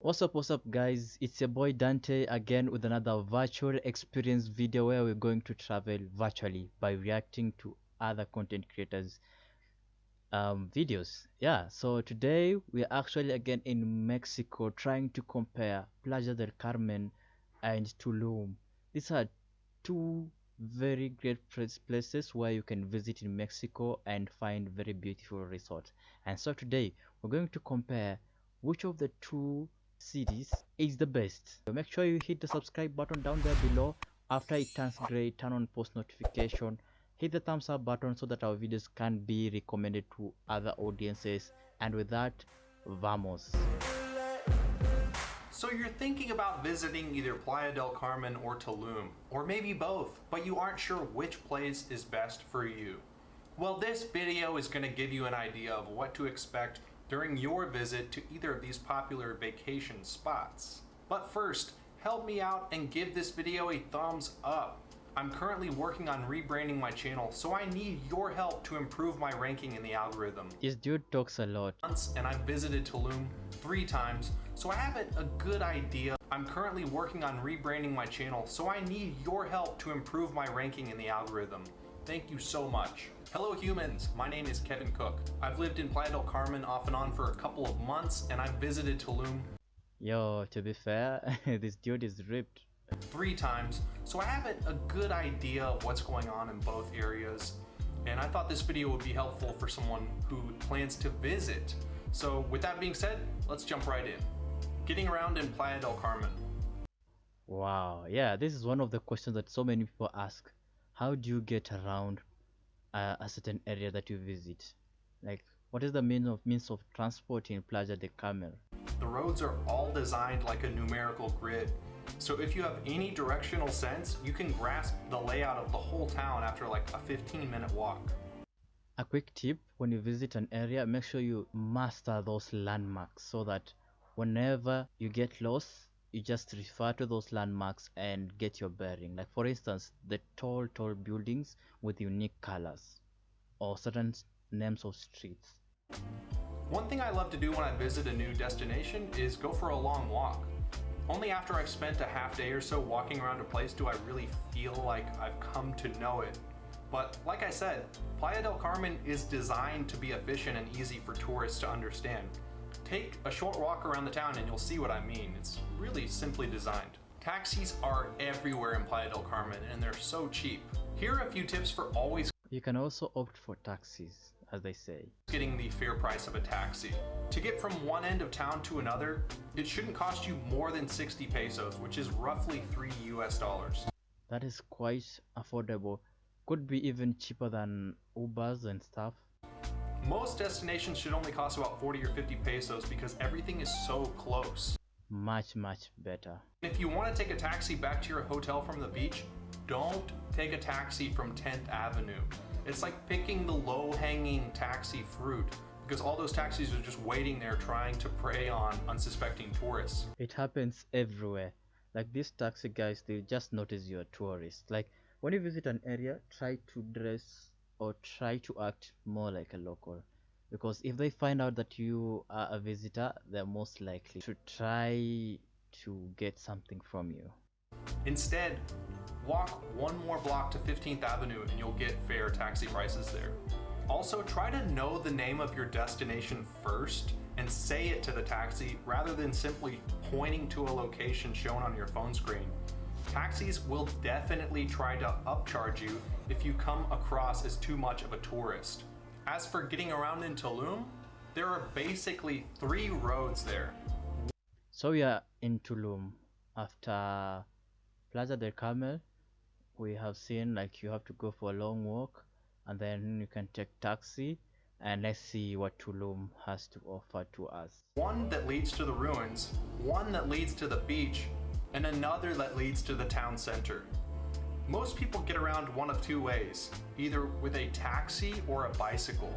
What's up, what's up guys? It's your boy Dante again with another virtual experience video where we're going to travel virtually by reacting to other content creators um, videos. Yeah, so today we're actually again in Mexico trying to compare Playa del Carmen and Tulum. These are two very great places where you can visit in Mexico and find very beautiful resorts. And so today we're going to compare which of the two cities is the best. So make sure you hit the subscribe button down there below. After it turns gray, turn on post notification. Hit the thumbs up button so that our videos can be recommended to other audiences. And with that, vamos. So you're thinking about visiting either Playa del Carmen or Tulum, or maybe both, but you aren't sure which place is best for you. Well, this video is going to give you an idea of what to expect during your visit to either of these popular vacation spots. But first, help me out and give this video a thumbs up. I'm currently working on rebranding my channel, so I need your help to improve my ranking in the algorithm. This dude talks a lot. And I've visited Tulum three times, so I have a good idea. I'm currently working on rebranding my channel, so I need your help to improve my ranking in the algorithm. Thank you so much. Hello humans, my name is Kevin Cook. I've lived in Playa del Carmen off and on for a couple of months and I've visited Tulum. Yo, to be fair, this dude is ripped. Three times, so I have a, a good idea of what's going on in both areas. And I thought this video would be helpful for someone who plans to visit. So with that being said, let's jump right in. Getting around in Playa del Carmen. Wow, yeah, this is one of the questions that so many people ask. How do you get around uh, a certain area that you visit? Like what is the means of means of transport in Playa del Carmen the roads are all designed like a numerical grid. So if you have any directional sense you can grasp the layout of the whole town after like a 15 minute walk. A quick tip when you visit an area make sure you master those landmarks so that whenever you get lost you just refer to those landmarks and get your bearing. Like for instance the tall tall buildings with unique colors or certain names of streets. One thing i love to do when i visit a new destination is go for a long walk. Only after i've spent a half day or so walking around a place do i really feel like i've come to know it. But like i said playa del carmen is designed to be efficient and easy for tourists to understand Take a short walk around the town and you'll see what I mean. It's really simply designed. Taxis are everywhere in Playa del Carmen and they're so cheap. Here are a few tips for always You can also opt for taxis, as they say. Getting the fair price of a taxi. To get from one end of town to another, it shouldn't cost you more than 60 pesos, which is roughly 3 US dollars. That is quite affordable. Could be even cheaper than Ubers and stuff. Most destinations should only cost about 40 or 50 pesos because everything is so close. Much, much better. If you want to take a taxi back to your hotel from the beach, don't take a taxi from 10th Avenue. It's like picking the low-hanging taxi fruit because all those taxis are just waiting there trying to prey on unsuspecting tourists. It happens everywhere. Like these taxi guys, they just notice you're a tourist. Like when you visit an area, try to dress or try to act more like a local. Because if they find out that you are a visitor they're most likely to try to get something from you. Instead walk one more block to 15th avenue and you'll get fair taxi prices there. Also try to know the name of your destination first and say it to the taxi rather than simply pointing to a location shown on your phone screen Taxis will definitely try to upcharge you if you come across as too much of a tourist. As for getting around in Tulum, there are basically three roads there. So we are in Tulum. After Plaza del Carmel, we have seen like you have to go for a long walk and then you can take taxi and let's see what Tulum has to offer to us. One that leads to the ruins, one that leads to the beach, and another that leads to the town center. Most people get around one of two ways, either with a taxi or a bicycle.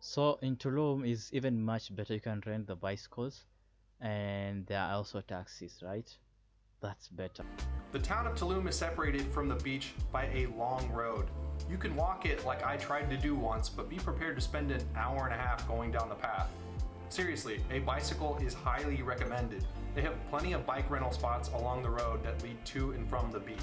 So in Tulum is even much better, you can rent the bicycles and there are also taxis, right? That's better. The town of Tulum is separated from the beach by a long road. You can walk it like I tried to do once, but be prepared to spend an hour and a half going down the path. Seriously, a bicycle is highly recommended. They have plenty of bike rental spots along the road that lead to and from the beach.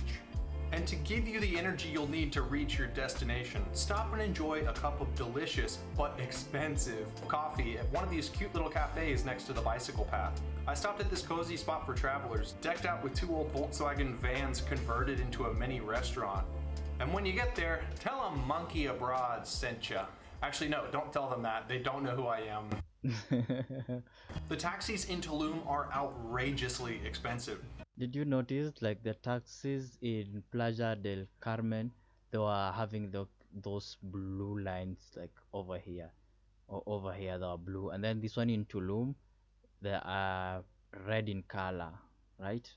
And to give you the energy you'll need to reach your destination, stop and enjoy a cup of delicious but expensive coffee at one of these cute little cafes next to the bicycle path. I stopped at this cozy spot for travelers, decked out with two old Volkswagen vans converted into a mini restaurant. And when you get there, tell them Monkey Abroad sent ya. Actually, no, don't tell them that. They don't know who I am. the taxis in Tulum are outrageously expensive. Did you notice like the taxis in Playa del Carmen? They were having the those blue lines like over here, or over here they are blue, and then this one in Tulum, they are red in color, right?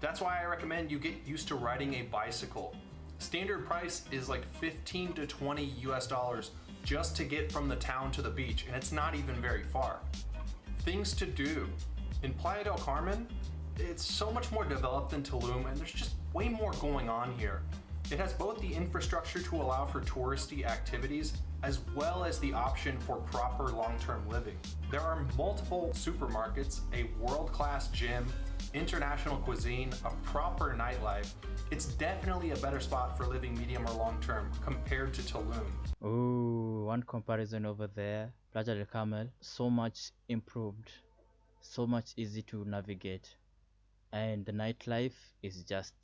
That's why I recommend you get used to riding a bicycle. Standard price is like 15 to 20 US dollars just to get from the town to the beach, and it's not even very far. Things to do. In Playa del Carmen, it's so much more developed than Tulum, and there's just way more going on here. It has both the infrastructure to allow for touristy activities, as well as the option for proper long-term living. There are multiple supermarkets, a world-class gym, international cuisine, a proper nightlife. It's definitely a better spot for living medium or long term compared to Tulum. Oh, one comparison over there, Playa del Carmen, so much improved, so much easy to navigate, and the nightlife is just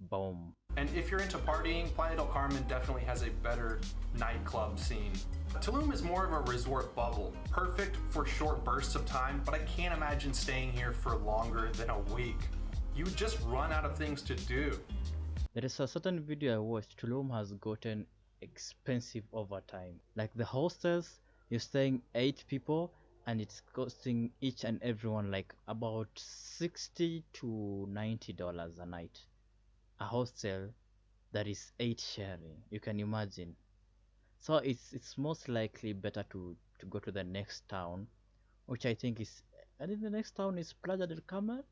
boom. And if you're into partying, Playa del Carmen definitely has a better nightclub scene. Tulum is more of a resort bubble, perfect for short bursts of time, but I can't imagine staying here for longer than a week. You would just run out of things to do. There is a certain video I watched, Tulum has gotten expensive over time. Like the hostels, you're staying 8 people and it's costing each and everyone like about 60 to 90 dollars a night a hostel that is 8 sharing you can imagine. So it's it's most likely better to to go to the next town which i think is i think the next town is Plaza del carmen?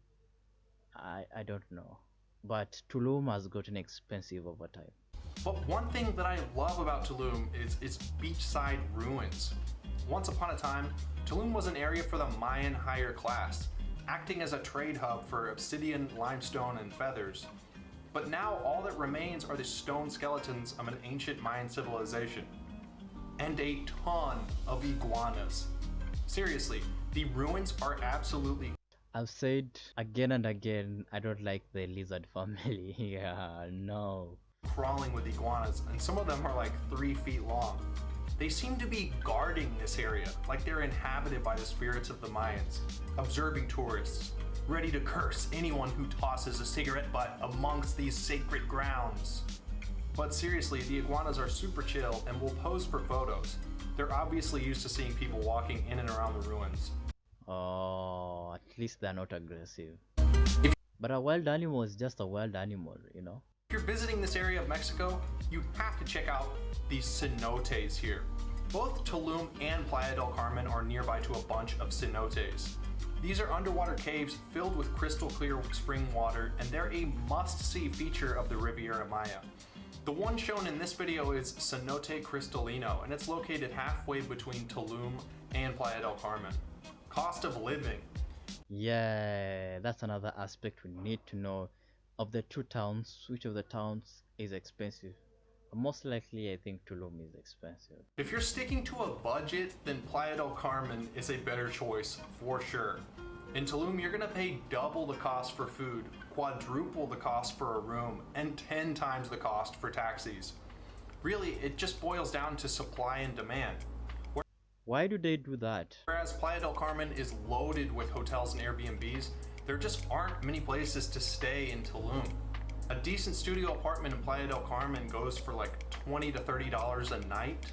I i don't know. But tulum has gotten expensive over time. But one thing that i love about tulum is its beachside ruins. Once upon a time tulum was an area for the mayan higher class acting as a trade hub for obsidian limestone and feathers but now all that remains are the stone skeletons of an ancient Mayan civilization. And a ton of iguanas. Seriously, the ruins are absolutely I've said again and again, I don't like the lizard family. yeah, no. Crawling with iguanas, and some of them are like three feet long. They seem to be guarding this area, like they're inhabited by the spirits of the Mayans, observing tourists, ready to curse anyone who tosses a cigarette butt amongst these sacred grounds. But seriously, the iguanas are super chill and will pose for photos. They're obviously used to seeing people walking in and around the ruins. Oh, at least they're not aggressive. But a wild animal is just a wild animal, you know? If you're visiting this area of Mexico, you have to check out these cenotes here. Both Tulum and Playa del Carmen are nearby to a bunch of cenotes. These are underwater caves filled with crystal clear spring water, and they're a must-see feature of the Riviera Maya. The one shown in this video is Cenote Cristalino, and it's located halfway between Tulum and Playa del Carmen. Cost of living. Yeah, that's another aspect we need to know. Of the two towns, which of the towns is expensive? Most likely, I think Tulum is expensive. If you're sticking to a budget, then Playa del Carmen is a better choice for sure. In Tulum, you're gonna pay double the cost for food, quadruple the cost for a room, and 10 times the cost for taxis. Really, it just boils down to supply and demand. Why do they do that? Whereas Playa del Carmen is loaded with hotels and Airbnbs, there just aren't many places to stay in Tulum. A decent studio apartment in Playa del Carmen goes for like 20 to 30 dollars a night.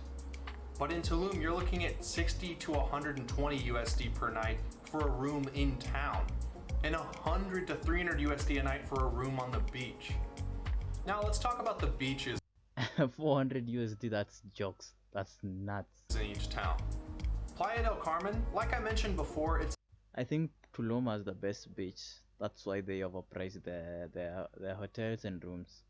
But in Tulum, you're looking at 60 to 120 USD per night for a room in town, and 100 to 300 USD a night for a room on the beach. Now let's talk about the beaches 400 USD, that's jokes. That's nuts. in each town. Playa del Carmen, like I mentioned before, it's I think Tulum has the best beach. That's why they overprice their, their, their hotels and rooms.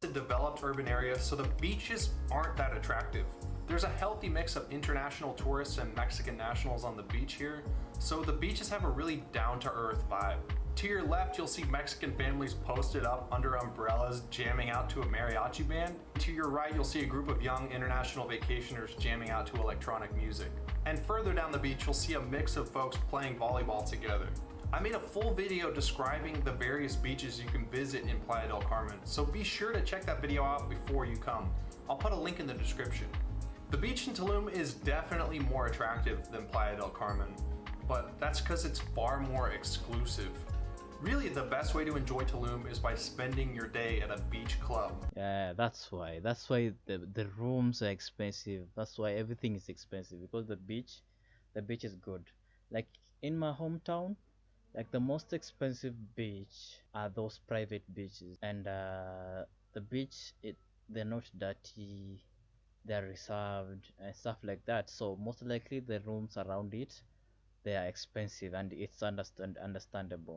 It's a developed urban area, so the beaches aren't that attractive. There's a healthy mix of international tourists and Mexican nationals on the beach here, so the beaches have a really down-to-earth vibe. To your left, you'll see Mexican families posted up under umbrellas jamming out to a mariachi band. To your right, you'll see a group of young international vacationers jamming out to electronic music. And further down the beach, you'll see a mix of folks playing volleyball together. I made a full video describing the various beaches you can visit in Playa del Carmen, so be sure to check that video out before you come. I'll put a link in the description. The beach in Tulum is definitely more attractive than Playa del Carmen, but that's because it's far more exclusive. Really, the best way to enjoy Tulum is by spending your day at a beach club. Yeah, that's why. That's why the the rooms are expensive. That's why everything is expensive because the beach, the beach is good. Like in my hometown, like the most expensive beach are those private beaches, and uh, the beach it they're not dirty, they're reserved and stuff like that. So most likely the rooms around it, they are expensive, and it's understand understandable.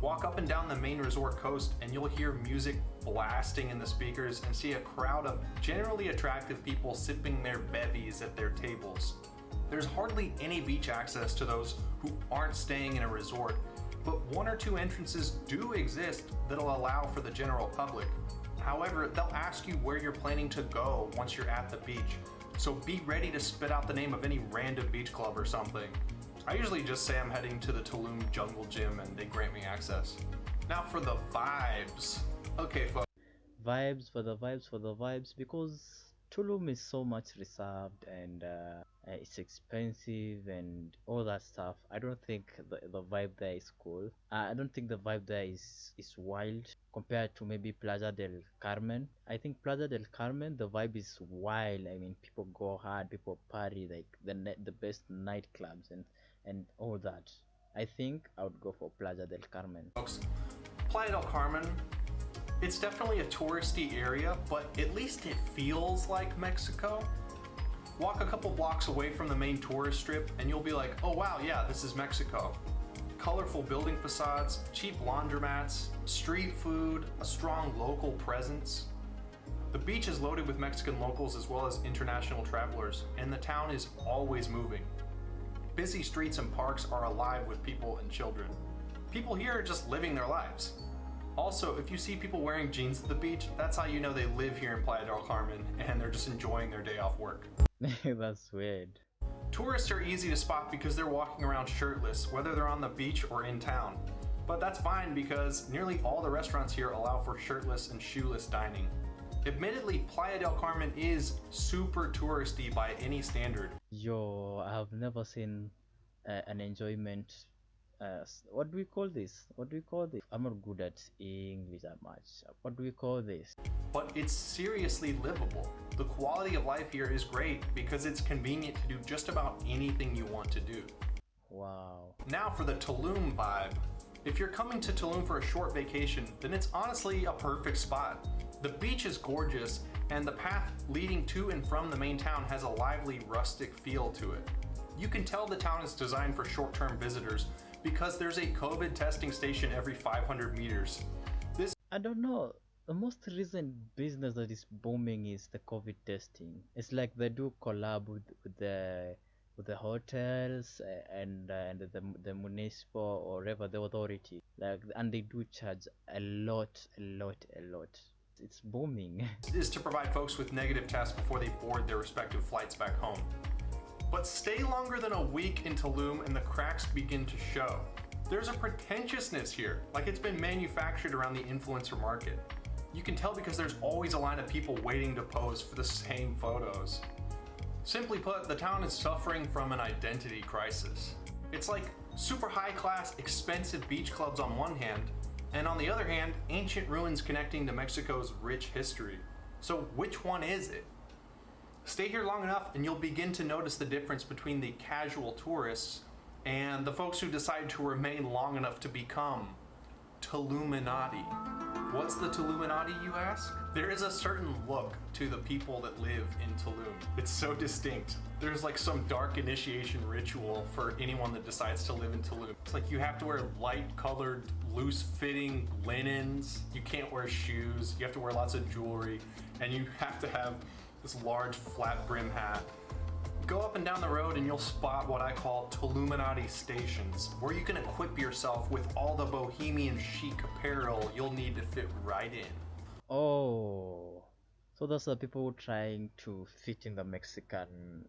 Walk up and down the main resort coast and you'll hear music blasting in the speakers and see a crowd of generally attractive people sipping their bevies at their tables. There's hardly any beach access to those who aren't staying in a resort, but one or two entrances do exist that'll allow for the general public. However, they'll ask you where you're planning to go once you're at the beach, so be ready to spit out the name of any random beach club or something. I usually just say I'm heading to the Tulum Jungle Gym and they grant me access. Now for the vibes. Okay, folks. Vibes for the vibes for the vibes because Tulum is so much reserved and uh, uh, it's expensive and all that stuff. I don't think the, the vibe there is cool. Uh, I don't think the vibe there is is wild compared to maybe Plaza del Carmen. I think Plaza del Carmen the vibe is wild. I mean, people go hard, people party like the the best nightclubs and and all that. I think I would go for Plaza del Carmen. Folks, Playa del Carmen, it's definitely a touristy area, but at least it feels like Mexico. Walk a couple blocks away from the main tourist strip and you'll be like, oh wow, yeah, this is Mexico. Colorful building facades, cheap laundromats, street food, a strong local presence. The beach is loaded with Mexican locals as well as international travelers, and the town is always moving. Busy streets and parks are alive with people and children. People here are just living their lives. Also, if you see people wearing jeans at the beach, that's how you know they live here in Playa del Carmen and they're just enjoying their day off work. That's weird. Tourists are easy to spot because they're walking around shirtless, whether they're on the beach or in town. But that's fine because nearly all the restaurants here allow for shirtless and shoeless dining. Admittedly, Playa del Carmen is super touristy by any standard. Yo, I have never seen uh, an enjoyment. Uh, what do we call this? What do we call this? I'm not good at English that much. What do we call this? but it's seriously livable. The quality of life here is great because it's convenient to do just about anything you want to do. Wow. Now for the Tulum vibe. If you're coming to Tulum for a short vacation, then it's honestly a perfect spot. The beach is gorgeous, and the path leading to and from the main town has a lively rustic feel to it. You can tell the town is designed for short-term visitors because there's a COVID testing station every 500 meters. This I don't know. The most recent business that is booming is the COVID testing. It's like they do collab with, with the with the hotels uh, and uh, and the the municipal or whatever the authority. Like and they do charge a lot, a lot, a lot. It's booming. is to provide folks with negative tests before they board their respective flights back home. But stay longer than a week in Tulum and the cracks begin to show. There's a pretentiousness here, like it's been manufactured around the influencer market. You can tell because there's always a line of people waiting to pose for the same photos. Simply put, the town is suffering from an identity crisis. It's like super high class, expensive beach clubs on one hand, and on the other hand, ancient ruins connecting to Mexico's rich history. So, which one is it? Stay here long enough and you'll begin to notice the difference between the casual tourists and the folks who decide to remain long enough to become Tuluminati. What's the Tuluminati, you ask? There is a certain look to the people that live in Tulum. It's so distinct. There's like some dark initiation ritual for anyone that decides to live in Tulum. It's like you have to wear light colored, loose fitting linens. You can't wear shoes. You have to wear lots of jewelry. And you have to have this large flat brim hat. Go up and down the road and you'll spot what I call Tuluminati stations, where you can equip yourself with all the bohemian chic apparel you'll need to fit right in. Oh, so those are people trying to fit in the Mexican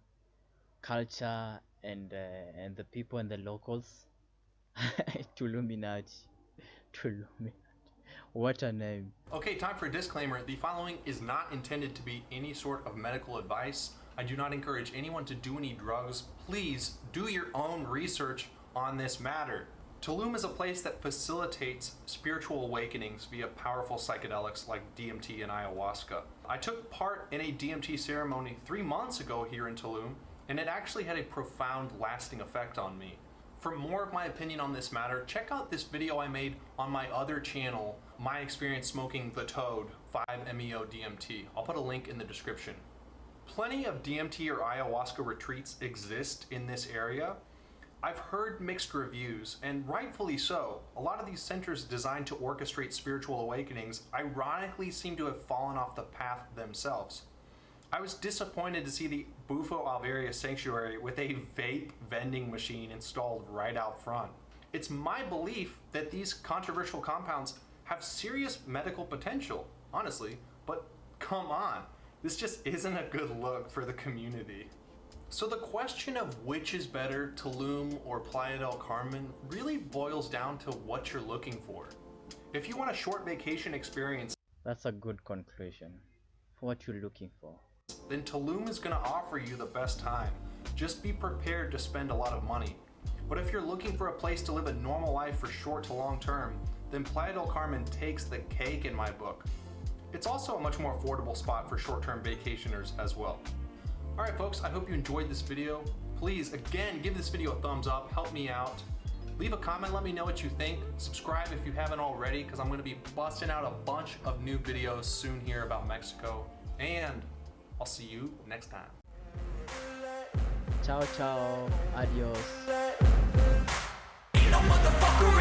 culture and uh, and the people and the locals. Tuluminati, Tuluminati. What a name. Okay, time for a disclaimer. The following is not intended to be any sort of medical advice. I do not encourage anyone to do any drugs. Please do your own research on this matter. Tulum is a place that facilitates spiritual awakenings via powerful psychedelics like DMT and ayahuasca. I took part in a DMT ceremony three months ago here in Tulum, and it actually had a profound lasting effect on me. For more of my opinion on this matter, check out this video I made on my other channel, My Experience Smoking the Toad 5-MeO DMT. I'll put a link in the description. Plenty of DMT or ayahuasca retreats exist in this area. I've heard mixed reviews, and rightfully so. A lot of these centers designed to orchestrate spiritual awakenings ironically seem to have fallen off the path themselves. I was disappointed to see the Bufo Alvarius Sanctuary with a vape vending machine installed right out front. It's my belief that these controversial compounds have serious medical potential, honestly, but come on, this just isn't a good look for the community. So the question of which is better, Tulum or Playa del Carmen, really boils down to what you're looking for. If you want a short vacation experience, That's a good conclusion for what you're looking for. Then Tulum is going to offer you the best time. Just be prepared to spend a lot of money. But if you're looking for a place to live a normal life for short to long term, then Playa del Carmen takes the cake in my book. It's also a much more affordable spot for short-term vacationers as well. Alright folks, I hope you enjoyed this video. Please, again, give this video a thumbs up, help me out. Leave a comment, let me know what you think. Subscribe if you haven't already, because I'm going to be busting out a bunch of new videos soon here about Mexico. And I'll see you next time. Ciao, ciao. Adios.